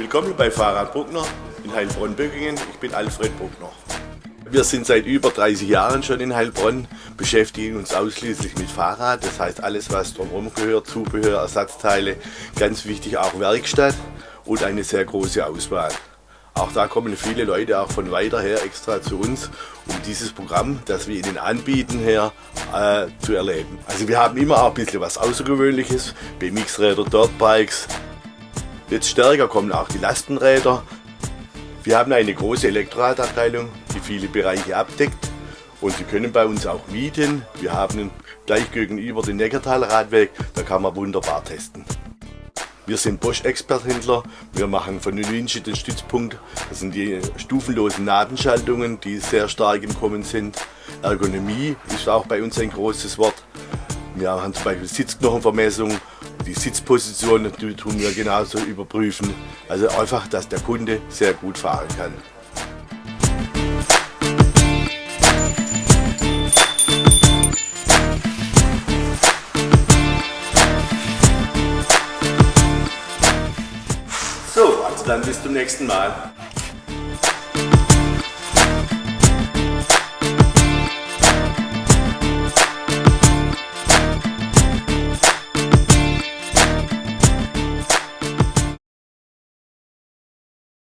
Willkommen bei Fahrrad Bruckner in Heilbronn-Böckingen. Ich bin Alfred Bruckner. Wir sind seit über 30 Jahren schon in Heilbronn, beschäftigen uns ausschließlich mit Fahrrad. Das heißt alles, was drumherum gehört, Zubehör, Ersatzteile, ganz wichtig auch Werkstatt und eine sehr große Auswahl. Auch da kommen viele Leute auch von weiter her extra zu uns, um dieses Programm, das wir ihnen anbieten, her äh, zu erleben. Also wir haben immer auch ein bisschen was Außergewöhnliches, BMX-Räder, Dirtbikes. Jetzt stärker kommen auch die Lastenräder. Wir haben eine große Elektroradabteilung, die viele Bereiche abdeckt und Sie können bei uns auch mieten. Wir haben gleich gegenüber den Neckartaler Radweg, da kann man wunderbar testen. Wir sind Bosch-Experthändler. Wir machen von Nünche den Stützpunkt. Das sind die stufenlosen Nabenschaltungen, die sehr stark im Kommen sind. Ergonomie ist auch bei uns ein großes Wort. Wir haben zum Beispiel Sitzknochenvermessung. Die Sitzposition die tun wir genauso überprüfen. Also einfach, dass der Kunde sehr gut fahren kann. So, also dann bis zum nächsten Mal.